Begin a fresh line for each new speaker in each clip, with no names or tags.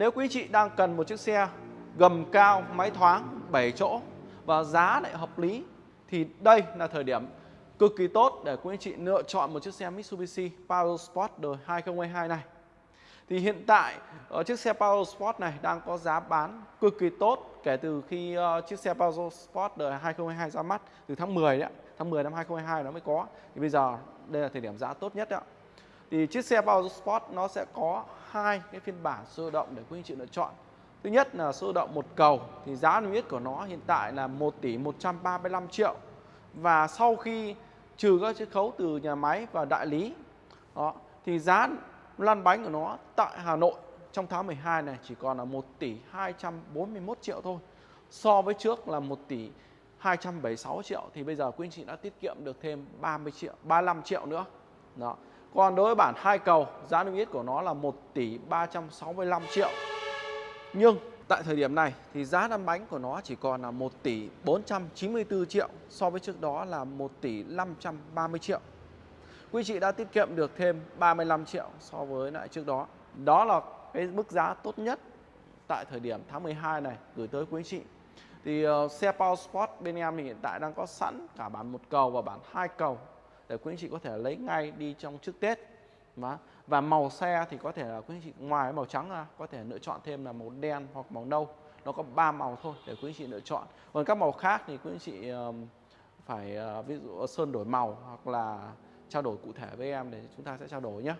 nếu quý chị đang cần một chiếc xe gầm cao, máy thoáng, 7 chỗ và giá lại hợp lý thì đây là thời điểm cực kỳ tốt để quý anh chị lựa chọn một chiếc xe Mitsubishi Power Sport đời 2022 này. Thì hiện tại ở chiếc xe Power Sport này đang có giá bán cực kỳ tốt kể từ khi uh, chiếc xe Power Sport đời 2022 ra mắt từ tháng 10 đấy, tháng 10 năm 2022 nó mới có. Thì bây giờ đây là thời điểm giá tốt nhất đấy. Thì chiếc xe Power Sport nó sẽ có hai cái phiên bản sơ động để quý anh chị lựa chọn. Thứ nhất là sơ động một cầu thì giá niêm yết của nó hiện tại là 1 tỷ 135 triệu. Và sau khi trừ các chiết khấu từ nhà máy và đại lý đó thì giá lăn bánh của nó tại Hà Nội trong tháng 12 này chỉ còn là 1 tỷ 241 triệu thôi. So với trước là 1 tỷ 276 triệu thì bây giờ quý anh chị đã tiết kiệm được thêm 30 triệu, 35 triệu nữa. Đó. Còn đối với bản hai cầu, giá niêm yết của nó là 1 tỷ 365 triệu. Nhưng tại thời điểm này thì giá lăn bánh của nó chỉ còn là 1 tỷ 494 triệu so với trước đó là 1 tỷ 530 triệu. Quý chị đã tiết kiệm được thêm 35 triệu so với lại trước đó. Đó là cái mức giá tốt nhất tại thời điểm tháng 12 này gửi tới quý chị. Thì uh, xe Power Sport bên em thì hiện tại đang có sẵn cả bản một cầu và bản hai cầu để quý anh chị có thể lấy ngay đi trong trước Tết. Và, và màu xe thì có thể là quý anh chị ngoài màu trắng ra có thể lựa chọn thêm là màu đen hoặc màu nâu. Nó có ba màu thôi để quý anh chị lựa chọn. Còn các màu khác thì quý anh chị phải ờ, ví dụ sơn đổi màu hoặc là trao đổi cụ thể với em để chúng ta sẽ trao đổi nhé.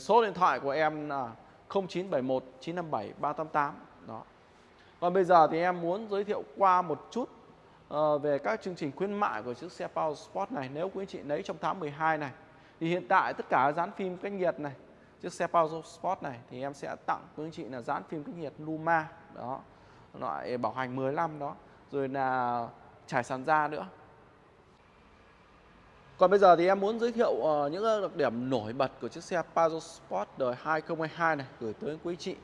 Số điện thoại của em là 0971 957 388 đó. Còn bây giờ thì em muốn giới thiệu qua một chút uh, về các chương trình khuyến mại của chiếc xe Power Sport này nếu quý anh chị lấy trong tháng 12 này. Thì hiện tại tất cả dán phim cách nhiệt này, chiếc xe Power Sport này thì em sẽ tặng quý anh chị là dán phim cách nhiệt Luma đó, loại bảo hành 15 đó, rồi là trải sàn da nữa. Còn bây giờ thì em muốn giới thiệu uh, những đặc điểm nổi bật của chiếc xe Pajero Sport đời 2022 này gửi tới quý anh chị.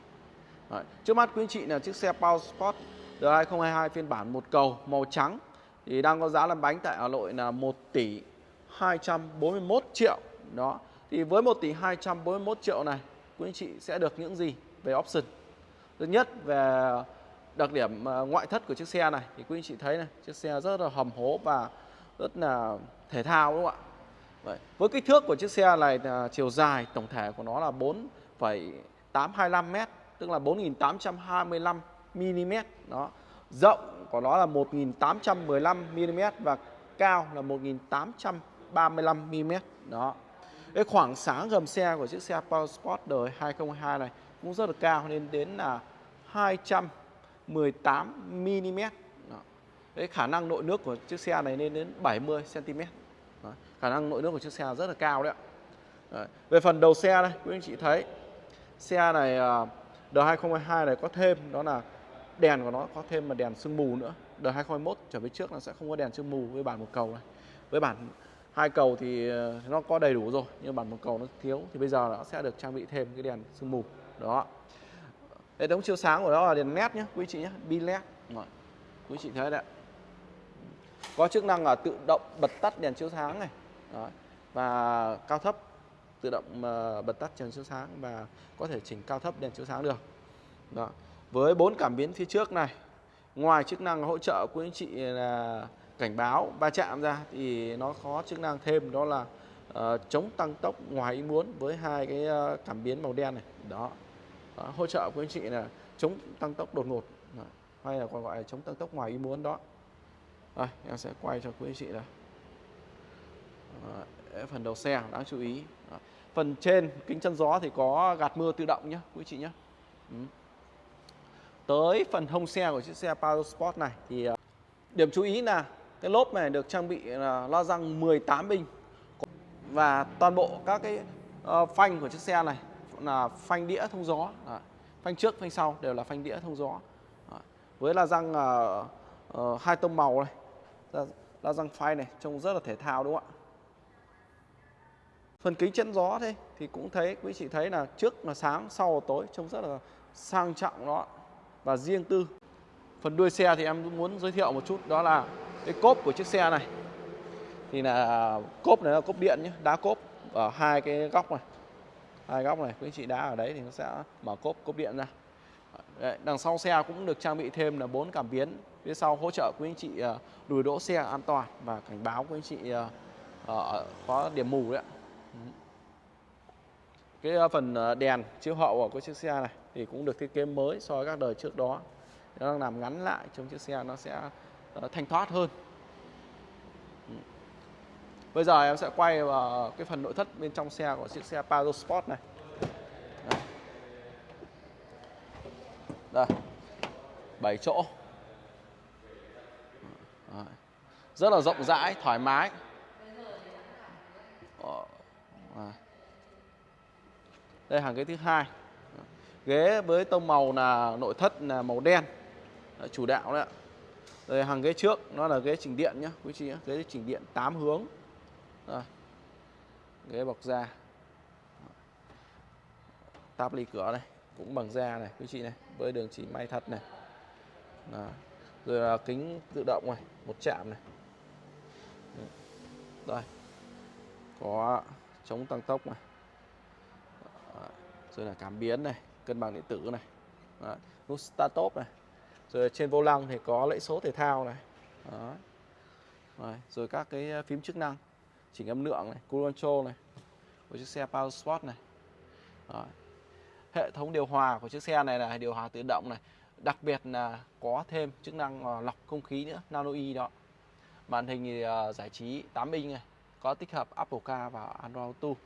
Đấy. Trước mắt quý anh chị là chiếc xe Pajero Sport đời 2022 phiên bản một cầu màu trắng thì đang có giá lăn bánh tại Hà Nội là 1 tỷ 241 triệu. Đó. Thì với 1 tỷ 241 triệu này, quý anh chị sẽ được những gì về option? Thứ nhất về đặc điểm ờ, ngoại thất của chiếc xe này thì quý anh chị thấy này, chiếc xe rất là hầm hố và rất là thể thao đúng không ạ Vậy. với kích thước của chiếc xe này là chiều dài tổng thể của nó là 4,825 m tức là 4.825 mm đó rộng của nó là 1.815 mm và cao là 1.835 mm đó cái khoảng sáng gầm xe của chiếc xe Power Sport đời 2022 này cũng rất là cao, lên đến là 218 mm cái khả năng nội nước của chiếc xe này lên đến 70 cm, đó. khả năng nội nước của chiếc xe rất là cao đấy ạ đấy. về phần đầu xe đây, quý anh chị thấy, xe này à, đời 2022 này có thêm, đó là đèn của nó có thêm mà đèn sương mù nữa. Đời 2021 trở về trước nó sẽ không có đèn sương mù với bản một cầu này. Với bản hai cầu thì ờ, nó có đầy đủ rồi, nhưng bản một cầu nó thiếu thì bây giờ nó sẽ được trang bị thêm cái đèn sương mù. Đó. Hệ thống chiếu sáng của nó là đèn led nhé quý chị nhé bi led. Quý chị thấy đấy có chức năng là tự động bật tắt đèn chiếu sáng này. Đó. và cao thấp, tự động ờ, bật tắt đèn chiếu sáng và có thể chỉnh cao thấp đèn chiếu sáng được. Đó với bốn cảm biến phía trước này ngoài chức năng hỗ trợ của anh chị là cảnh báo va chạm ra thì nó có chức năng thêm đó là uh, chống tăng tốc ngoài ý muốn với hai cái uh, cảm biến màu đen này đó, đó hỗ trợ của anh chị là chống tăng tốc đột ngột đó. hay là còn gọi là chống tăng tốc ngoài ý muốn đó đây, em sẽ quay cho quý anh chị đây. Đấy, phần đầu xe đáng chú ý. Đấy. Phần trên kính chân gió thì có gạt mưa tự động nhé, quý chị nhé. Ừ. Tới phần hông xe của chiếc xe palo Sport này thì ờ, điểm chú ý là cái lốp này được trang bị là lo răng 18 inch và toàn bộ các cái ờ, phanh của chiếc xe này là phanh đĩa thông gió. Phanh trước, phanh sau đều là phanh đĩa thông gió. Với la răng uh, uh, hai tông màu này la răng phay này trông rất là thể thao đúng không ạ phần kính chắn gió thế thì cũng thấy quý chị thấy là trước là sáng sau là tối trông rất là sang trọng đó và riêng tư phần đuôi xe thì em muốn giới thiệu một chút đó là cái cốp của chiếc xe này. Thì là cốp này là cốp điện nhé đá cốp ở hai cái góc này. Hai góc này quý chị đá ở đấy thì nó sẽ mở cốp cốp điện ra. Đấy, đằng sau xe cũng được trang bị thêm là bốn cảm biến. Phía sau hỗ trợ quý anh chị ờ, lùi đỗ xe an toàn và cảnh báo quý anh chị ờ, có điểm mù đấy ạ. Cái ờ, phần ờ, đèn chiếu hậu của chiếc xe này thì cũng được thiết kế mới so với các đời trước đó. Nó đang làm ngắn lại trong chiếc xe nó sẽ ờ, thanh thoát hơn. Ừ. Bây giờ em sẽ quay vào cái phần nội thất bên trong xe của chiếc xe Pajero Sport này. Đây. 7 chỗ. Rất là rộng rãi, thoải mái. Đây hàng ghế thứ hai. Ghế với tông màu là nội thất là màu đen. Đấy, chủ đạo đấy ạ. Đây hàng ghế trước nó là ghế chỉnh điện nhá, quý chị nhá. Ghế chỉnh điện 8 hướng. rồi Ghế bọc da. Táp ly cửa này cũng bằng da này quý chị này với đường chỉ may thật này Đó. rồi là kính tự động này một chạm này đây có chống tăng tốc này rồi là cảm biến này cân bằng điện tử này Đó. nút start stop này rồi trên vô lăng thì có lẫy số thể thao này Đó. Rồi, rồi các cái ờ, phím chức năng chỉnh âm lượng này, cruise control này của chiếc xe Power Sport này. Đó hệ thống điều hòa của chiếc xe này là điều hòa tự động này đặc biệt là có thêm chức năng ờ, lọc không khí nữa nano e đó màn hình thì ờ, giải trí 8 inch này có tích hợp Apple Car và Android Auto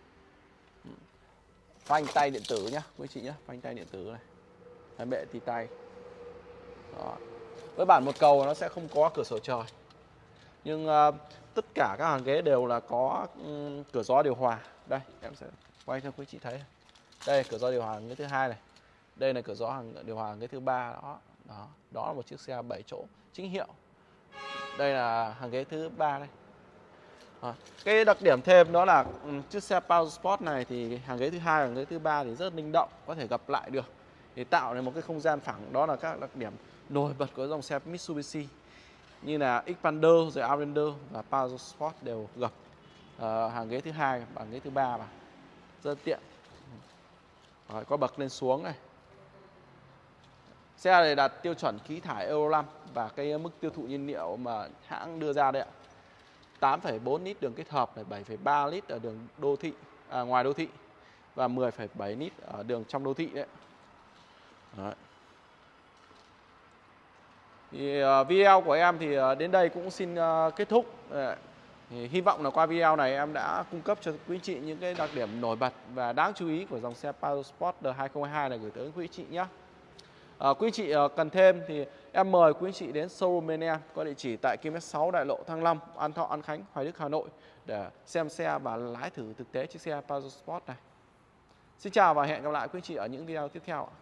phanh tay điện tử nhá quý chị nhé phanh tay điện tử này. Đấy, bệ tì tay. Đó. với bản một cầu nó sẽ không có cửa sổ trời. Nhưng uh, tất cả các hàng ghế đều là có um, cửa gió điều hòa. Đây em sẽ quay cho quý chị thấy. Đây cửa gió điều hòa cái thứ hai này. Đây là cửa gió hàng điều hòa cái thứ ba đó. Đó đó là một chiếc xe 7 chỗ chính hiệu. Đây là hàng ghế thứ ba đây à, cái đặc điểm thêm đó là ừ, chiếc xe Power Sport này thì hàng ghế thứ hai hàng ghế thứ ba thì rất linh động có thể gặp lại được. Để tạo nên một cái không gian phẳng đó là các đặc điểm nổi bật của dòng xe Mitsubishi như là Xpander rồi Outlander và Power Sport đều gập uh, ờ, hàng ghế thứ hai và hàng ghế thứ ba mà rất tiện. Rồi, có bậc lên xuống này. Xe này đạt tiêu chuẩn khí thải Euro 5 và cái mức tiêu thụ nhiên liệu mà hãng đưa ra đấy ạ. 8,4 lít đường kết hợp này 7,3 lít ở đường đô thị à, ngoài đô thị và 10,7 lít ở đường trong đô thị đấy. đấy. Thì uh, video của em thì uh, đến đây cũng xin uh, kết thúc. Đấy. Thì hy vọng là qua video này em đã cung cấp cho quý chị những cái đặc điểm nổi bật và đáng chú ý của dòng xe Pajero Sport D2022 này gửi tới quý chị nhé. À, quý chị à, cần thêm thì em mời quý chị đến showroom bên em có địa chỉ tại km 6 Đại Lộ Thăng Long, An Thọ, An Khánh, Hoài Đức, Hà Nội để xem xe và lái thử thực tế chiếc xe Pajero Sport này. Xin chào và hẹn gặp lại quý chị ở những video tiếp theo ạ.